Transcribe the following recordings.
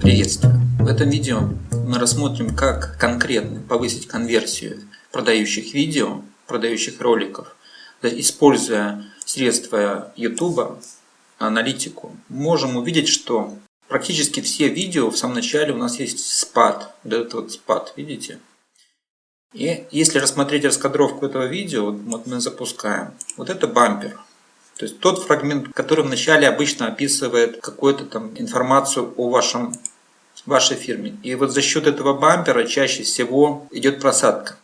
Приветствую! В этом видео мы рассмотрим, как конкретно повысить конверсию продающих видео, продающих роликов, используя средства YouTube, аналитику. Можем увидеть, что практически все видео в самом начале у нас есть спад, вот этот вот спад, видите? И если рассмотреть раскадровку этого видео, вот мы запускаем, вот это бампер. То есть тот фрагмент, который вначале обычно описывает какую-то там информацию о вашем, вашей фирме. И вот за счет этого бампера чаще всего идет просадка.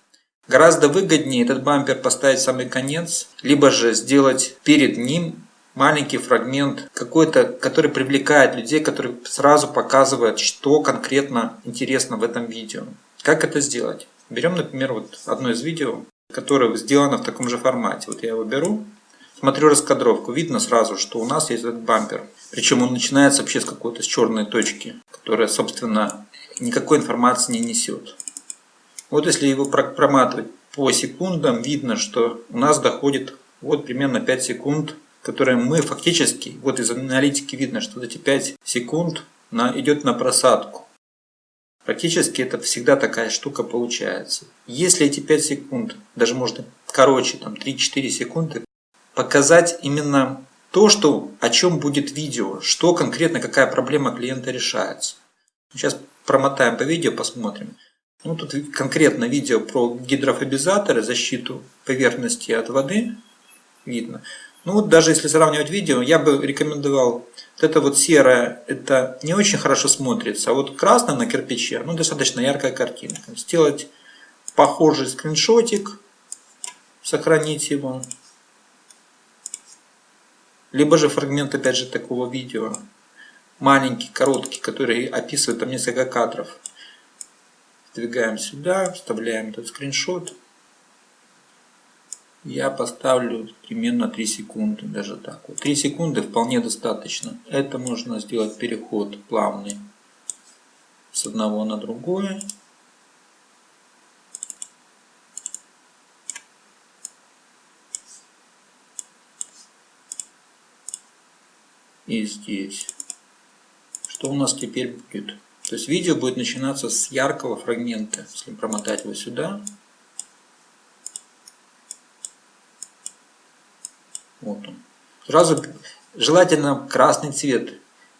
Гораздо выгоднее этот бампер поставить в самый конец, либо же сделать перед ним маленький фрагмент какой-то, который привлекает людей, который сразу показывает, что конкретно интересно в этом видео. Как это сделать? Берем, например, вот одно из видео, которое сделано в таком же формате. Вот я его беру, Смотрю раскадровку, видно сразу, что у нас есть этот бампер. Причем он начинается вообще с какой-то черной точки, которая, собственно, никакой информации не несет. Вот если его проматывать по секундам, видно, что у нас доходит вот примерно 5 секунд, которые мы фактически, вот из аналитики видно, что эти 5 секунд на, идет на просадку. Практически это всегда такая штука получается. Если эти 5 секунд, даже можно короче, там 3-4 секунды, показать именно то, что, о чем будет видео, что конкретно, какая проблема клиента решается. Сейчас промотаем по видео, посмотрим. Ну, тут конкретно видео про гидрофобизаторы, защиту поверхности от воды видно. Ну вот даже если сравнивать видео, я бы рекомендовал, вот это вот серое, это не очень хорошо смотрится, а вот красное на кирпиче, ну достаточно яркая картинка. Сделать похожий скриншотик, сохранить его. Либо же фрагмент, опять же, такого видео. Маленький, короткий, который описывает там несколько кадров. Двигаем сюда, вставляем этот скриншот. Я поставлю примерно 3 секунды, даже так. Вот 3 секунды вполне достаточно. Это можно сделать переход плавный с одного на другое. И здесь. Что у нас теперь будет? То есть видео будет начинаться с яркого фрагмента. Если промотать его сюда. Вот он. Сразу желательно красный цвет.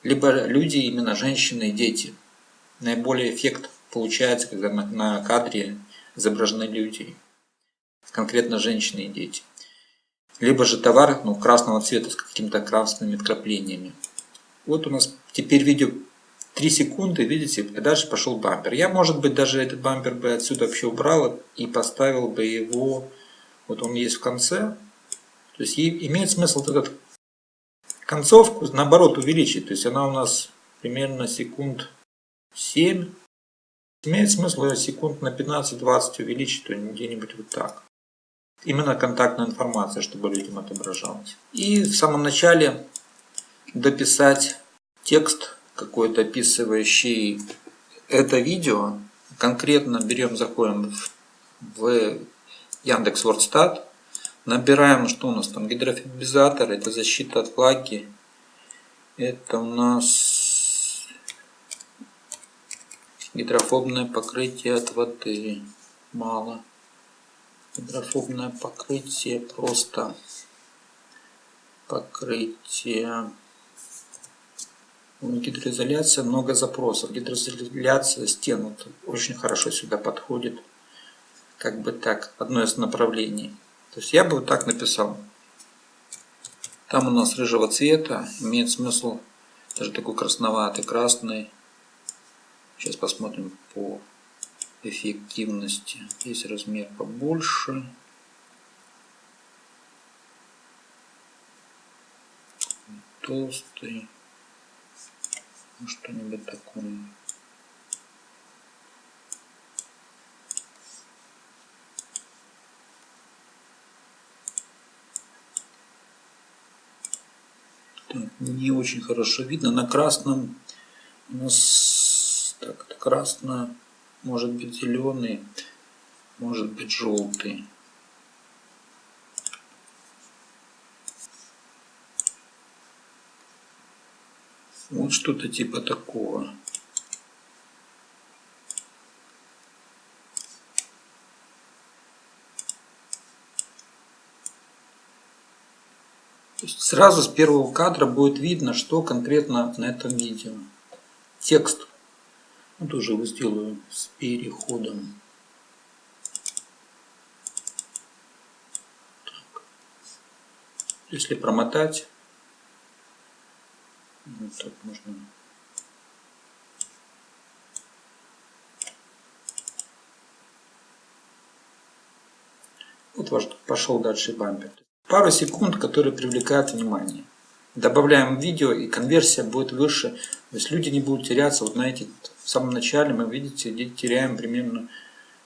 Либо люди, именно женщины и дети. Наиболее эффект получается, когда на, кадре изображены люди. Конкретно женщины и дети либо же товар ну, красного цвета с какими-то красными вкраплениями. Вот у нас теперь видео 3 секунды, видите, и дальше пошел бампер. Я, может быть, даже этот бампер бы отсюда вообще убрал и поставил бы его, вот он есть в конце. То есть имеет смысл этот концовку, наоборот, увеличить. То есть она у нас примерно секунд 7. Имеет смысл ее секунд на 15-20 увеличить, то где-нибудь вот так именно контактная информация, чтобы людям отображалась. И в самом начале дописать текст какой-то описывающий это видео. Конкретно берем, заходим в Яндекс Вордстат, набираем, что у нас там, гидрофибизатор, это защита от влаги, это у нас гидрофобное покрытие от воды, мало гидрофобное покрытие просто покрытие. Гидроизоляция много запросов. Гидроизоляция стен вот, очень хорошо сюда подходит как бы так одно из направлений. То есть я бы вот так написал. Там у нас рыжего цвета имеет смысл даже такой красноватый красный. Сейчас посмотрим по эффективности. Здесь размер побольше. Толстый. Ну, что-нибудь такое. Так, не очень хорошо видно. На красном у нас так, это красно может быть зеленый, может быть желтый. Вот что-то типа такого. сразу с первого кадра будет видно, что конкретно на этом видео. Текст ну, тоже его сделаю с переходом. Так. Если промотать, вот так можно Вот ваш пошел дальше бампер. Пару секунд, которые привлекают внимание. Добавляем видео и конверсия будет выше. То есть люди не будут теряться. Вот знаете, в самом начале мы, видите, теряем примерно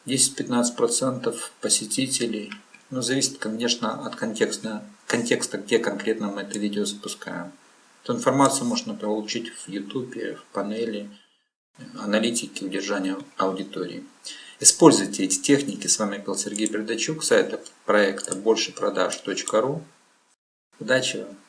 10-15% посетителей. Но зависит, конечно, от контекста, контекста, где конкретно мы это видео запускаем. Эту информацию можно получить в YouTube, в панели аналитики удержания аудитории. Используйте эти техники. С вами был Сергей Бердачук, сайта проекта большепродаж.ру. Удачи вам!